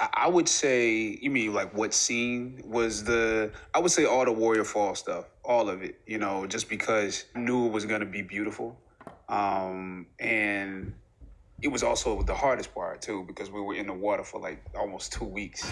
I, would say, you mean like what scene was the? I would say all the Warrior Fall stuff, all of it. You know, just because knew it was gonna be beautiful, um, and it was also the hardest part too because we were in the water for like almost two weeks.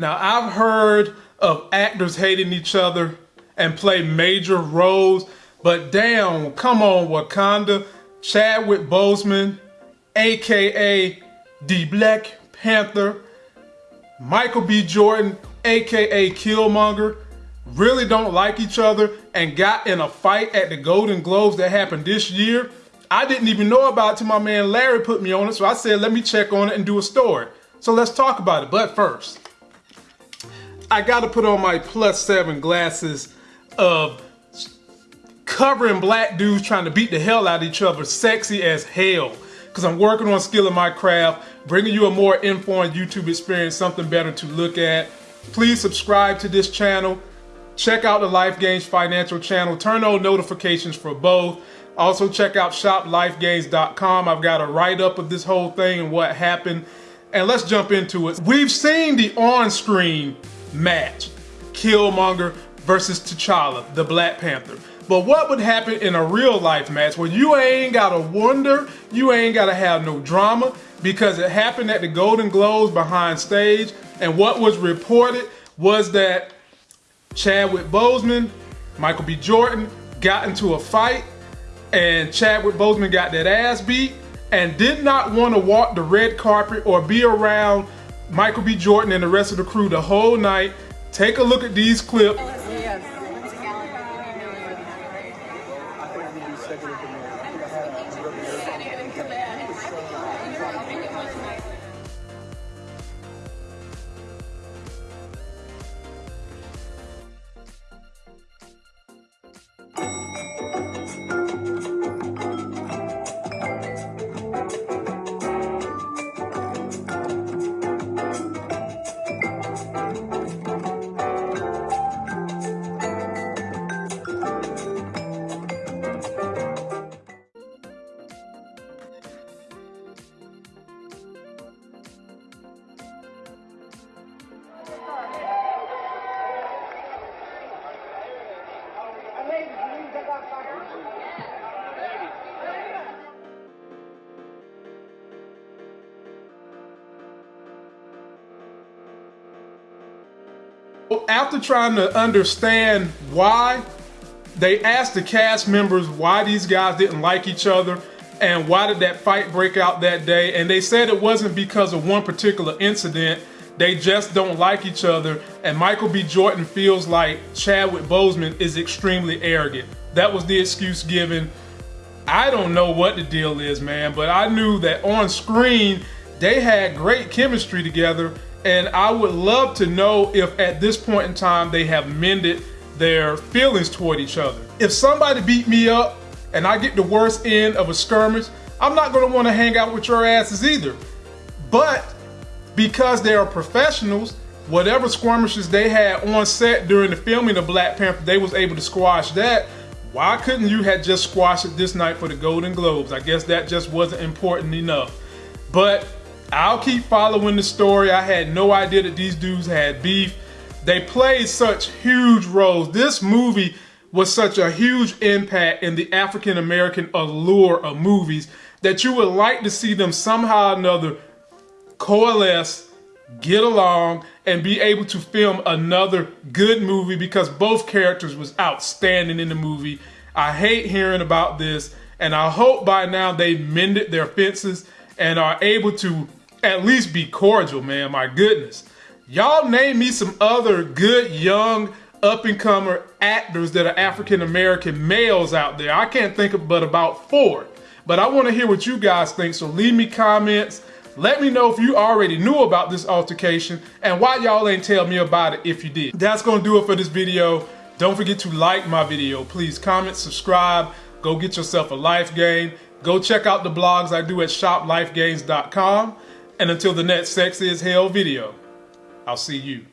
Now, I've heard of actors hating each other and play major roles, but damn, come on, Wakanda, Chadwick Boseman, aka the Black Panther, Michael B. Jordan, aka Killmonger, really don't like each other and got in a fight at the Golden Globes that happened this year. I didn't even know about it till my man Larry put me on it, so I said, let me check on it and do a story. So let's talk about it. But first, I got to put on my plus seven glasses of covering black dudes trying to beat the hell out of each other, sexy as hell. Because I'm working on skilling my craft, bringing you a more informed YouTube experience, something better to look at. Please subscribe to this channel. Check out the Life Gains Financial channel. Turn on notifications for both. Also check out shoplifegains.com. I've got a write-up of this whole thing and what happened. And let's jump into it. We've seen the on-screen match. Killmonger versus T'Challa, the Black Panther. But what would happen in a real life match where you ain't gotta wonder, you ain't gotta have no drama because it happened at the Golden Globes behind stage and what was reported was that Chadwick Boseman, Michael B. Jordan got into a fight and Chadwick Boseman got that ass beat and did not want to walk the red carpet or be around Michael B. Jordan and the rest of the crew the whole night. Take a look at these clips. After trying to understand why, they asked the cast members why these guys didn't like each other and why did that fight break out that day. And they said it wasn't because of one particular incident. They just don't like each other. And Michael B. Jordan feels like Chadwick Boseman is extremely arrogant. That was the excuse given. I don't know what the deal is, man, but I knew that on screen, they had great chemistry together and I would love to know if at this point in time they have mended their feelings toward each other. If somebody beat me up and I get the worst end of a skirmish, I'm not gonna wanna hang out with your asses either. But because they are professionals, whatever skirmishes they had on set during the filming of Black Panther, they was able to squash that. Why couldn't you have just squashed it this night for the Golden Globes? I guess that just wasn't important enough. But I'll keep following the story. I had no idea that these dudes had beef. They played such huge roles. This movie was such a huge impact in the African American allure of movies that you would like to see them somehow or another coalesce, get along, and be able to film another good movie because both characters was outstanding in the movie. I hate hearing about this, and I hope by now they've mended their fences and are able to at least be cordial, man. My goodness. Y'all name me some other good young up and comer actors that are African American males out there. I can't think of but about four. But I want to hear what you guys think, so leave me comments. Let me know if you already knew about this altercation and why y'all ain't tell me about it if you did. That's gonna do it for this video. Don't forget to like my video. Please comment, subscribe, go get yourself a life game. Go check out the blogs I do at shoplifegains.com. And until the next Sexy as Hell video, I'll see you.